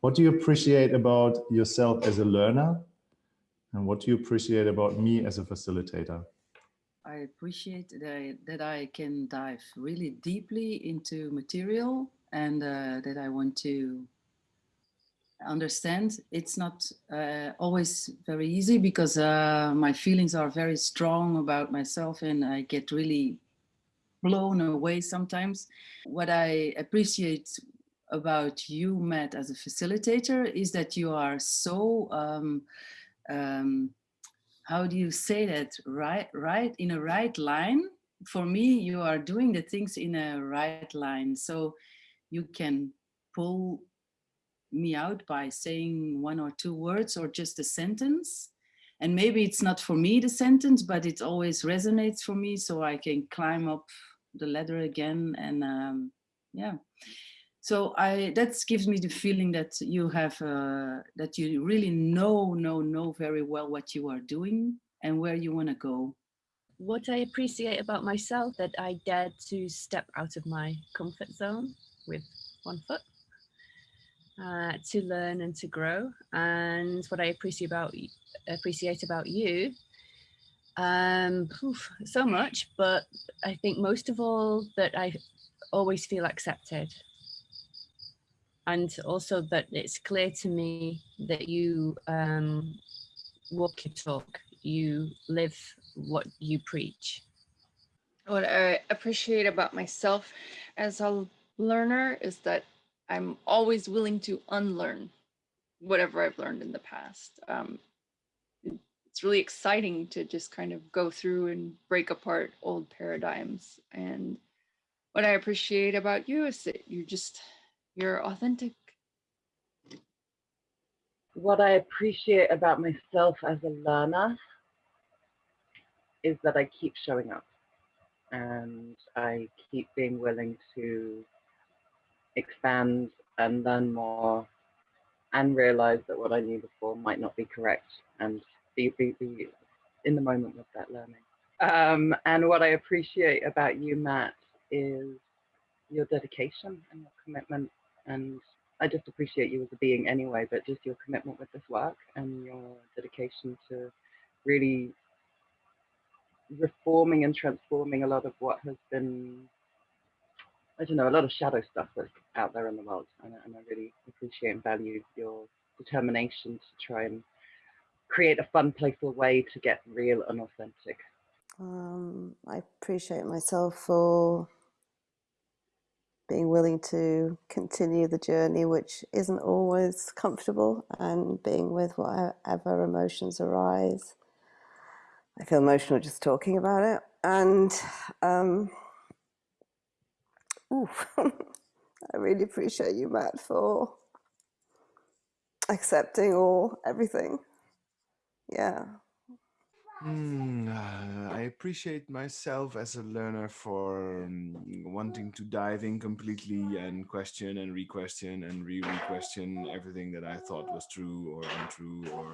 What do you appreciate about yourself as a learner? And what do you appreciate about me as a facilitator? I appreciate that I, that I can dive really deeply into material and uh, that I want to understand. It's not uh, always very easy because uh, my feelings are very strong about myself and I get really blown away sometimes. What I appreciate about you, Matt, as a facilitator is that you are so, um, um, how do you say that, right, right, in a right line? For me, you are doing the things in a right line. So you can pull me out by saying one or two words or just a sentence. And maybe it's not for me, the sentence, but it always resonates for me. So I can climb up the ladder again and um, yeah. So I that gives me the feeling that you have uh, that you really know know know very well what you are doing and where you want to go. What I appreciate about myself that I dared to step out of my comfort zone with one foot uh, to learn and to grow. And what I appreciate about appreciate about you um, oof, so much, but I think most of all that I always feel accepted and also that it's clear to me that you um, walk your talk, you live what you preach. What I appreciate about myself as a learner is that I'm always willing to unlearn whatever I've learned in the past. Um, it's really exciting to just kind of go through and break apart old paradigms. And what I appreciate about you is that you're just you're authentic. What I appreciate about myself as a learner is that I keep showing up and I keep being willing to expand and learn more and realize that what I knew before might not be correct and be, be, be in the moment with that learning. Um, and what I appreciate about you, Matt, is your dedication and your commitment and I just appreciate you as a being anyway, but just your commitment with this work and your dedication to really reforming and transforming a lot of what has been, I don't know, a lot of shadow stuff that's out there in the world. And, and I really appreciate and value your determination to try and create a fun, playful way to get real and authentic. Um, I appreciate myself for being willing to continue the journey, which isn't always comfortable, and being with whatever emotions arise. I feel emotional just talking about it. And um, I really appreciate you, Matt, for accepting all everything. Yeah. Mm, uh, I appreciate myself as a learner for um, wanting to dive in completely and question and re-question and re-re-question everything that I thought was true or untrue or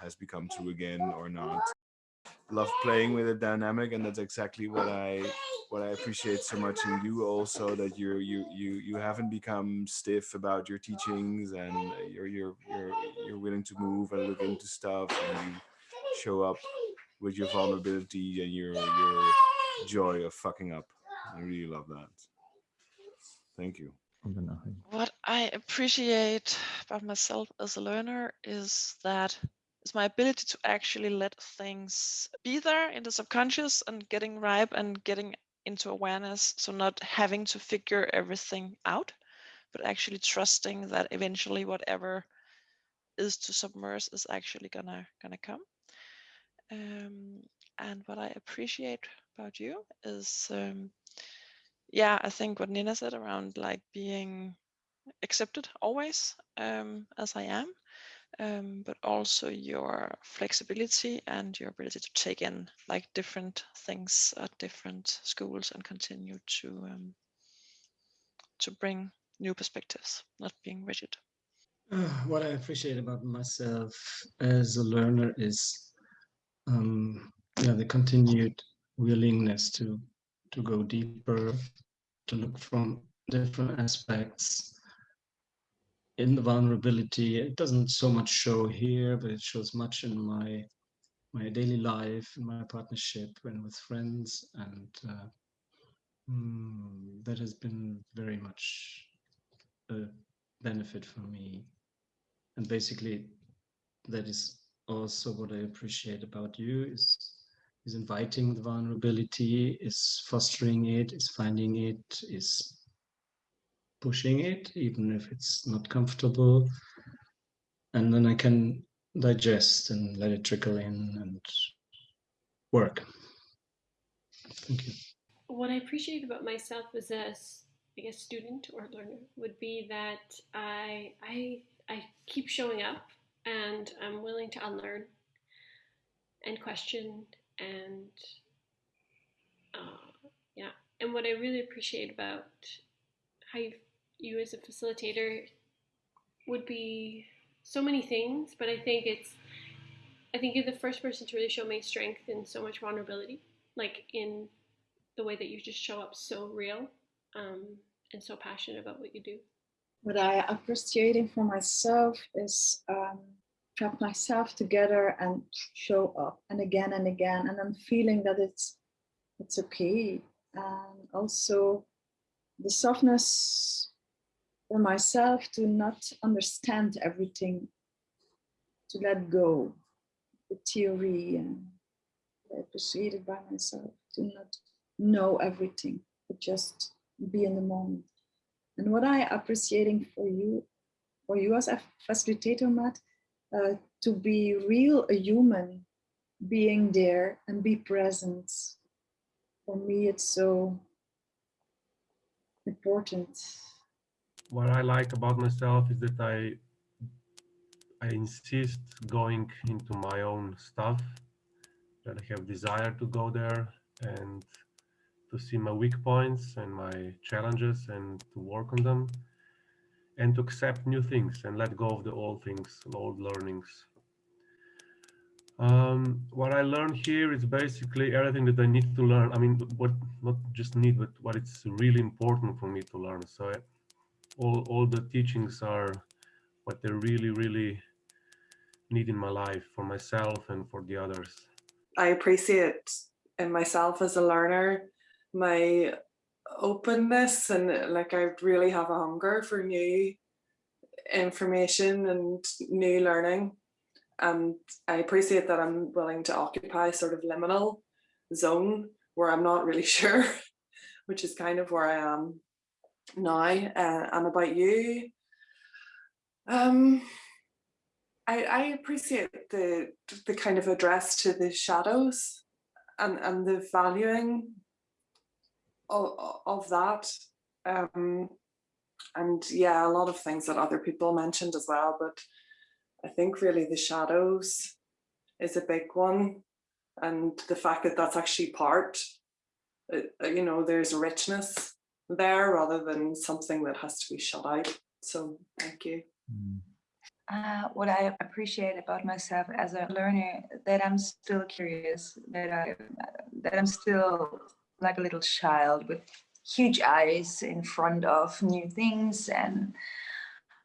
has become true again or not. Love playing with a dynamic and that's exactly what I what I appreciate so much in you also that you're you you you haven't become stiff about your teachings and you're you're you're you're willing to move and look into stuff and you show up with your vulnerability and your your joy of fucking up. I really love that. Thank you. What I appreciate about myself as a learner is that is my ability to actually let things be there in the subconscious and getting ripe and getting into awareness. So not having to figure everything out, but actually trusting that eventually whatever is to submerge is actually gonna gonna come. Um, and what I appreciate about you is, um, yeah, I think what Nina said around like being accepted always um, as I am, um, but also your flexibility and your ability to take in like different things at different schools and continue to um, to bring new perspectives, not being rigid. What I appreciate about myself as a learner is um, yeah, the continued willingness to to go deeper, to look from different aspects, in the vulnerability. It doesn't so much show here, but it shows much in my my daily life, in my partnership, and with friends, and uh, mm, that has been very much a benefit for me. And basically, that is also what I appreciate about you is is inviting the vulnerability, is fostering it, is finding it, is pushing it, even if it's not comfortable. And then I can digest and let it trickle in and work. Thank you. What I appreciate about myself as a, I guess, student or learner would be that I, I, I keep showing up and I'm willing to unlearn and question and uh, yeah. And what I really appreciate about how you, you as a facilitator would be so many things, but I think it's, I think you're the first person to really show me strength and so much vulnerability, like in the way that you just show up so real um, and so passionate about what you do. What I appreciating for myself is um, trap myself together and show up and again and again, and I'm feeling that it's it's okay. And also the softness for myself to not understand everything, to let go the theory and appreciate it by myself, to not know everything, but just be in the moment. And what I appreciating for you, for you as a facilitator, Matt, uh, to be real, a human, being there and be present. For me, it's so important what I like about myself is that I I insist going into my own stuff, that I have desire to go there and to see my weak points and my challenges and to work on them and to accept new things and let go of the old things, old learnings. Um, what I learned here is basically everything that I need to learn. I mean, what not just need, but what it's really important for me to learn. So I, all all the teachings are what they really really need in my life for myself and for the others. I appreciate in myself as a learner my openness and like I really have a hunger for new information and new learning and I appreciate that I'm willing to occupy sort of liminal zone where I'm not really sure which is kind of where I am now uh, and about you. Um, I, I appreciate the the kind of address to the shadows and, and the valuing of, of that. Um, and yeah, a lot of things that other people mentioned as well, but I think really the shadows is a big one. And the fact that that's actually part, uh, you know, there's richness there rather than something that has to be shut out. So thank you. Mm. Uh, what I appreciate about myself as a learner that I'm still curious, that I that I'm still like a little child with huge eyes in front of new things and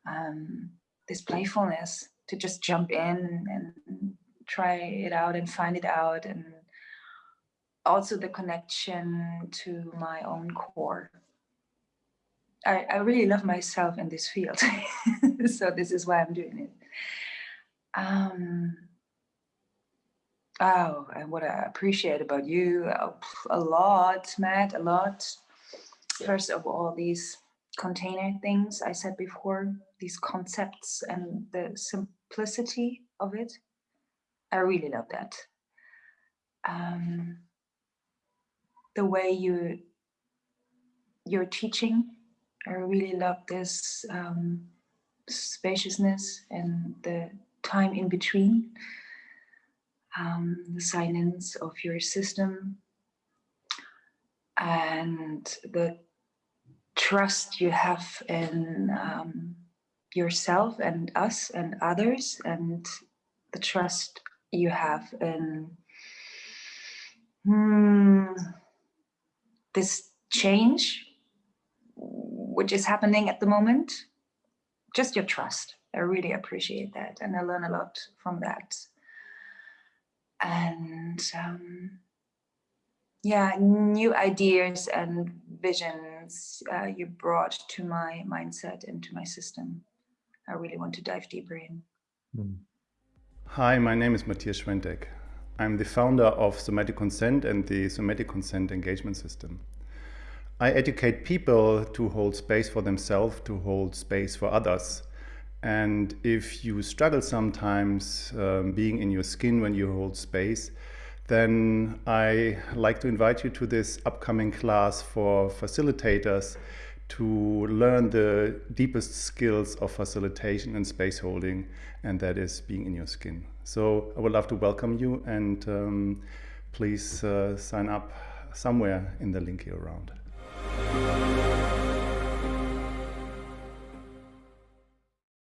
um, this playfulness to just jump in and try it out and find it out and also the connection to my own core I, I really love myself in this field. so this is why I'm doing it. Um, oh, and what I appreciate about you uh, a lot, Matt, a lot. First of all, these container things I said before, these concepts and the simplicity of it. I really love that. Um, the way you you're teaching I really love this um, spaciousness and the time in between, um, the silence of your system, and the trust you have in um, yourself and us and others, and the trust you have in hmm, this change which is happening at the moment just your trust. I really appreciate that, and I learn a lot from that. And um, yeah, new ideas and visions uh, you brought to my mindset and to my system. I really want to dive deeper in. Hmm. Hi, my name is Matthias Schwentek. I'm the founder of Somatic Consent and the Somatic Consent Engagement System. I educate people to hold space for themselves, to hold space for others. And if you struggle sometimes um, being in your skin when you hold space, then I like to invite you to this upcoming class for facilitators to learn the deepest skills of facilitation and space holding, and that is being in your skin. So I would love to welcome you and um, please uh, sign up somewhere in the link here around.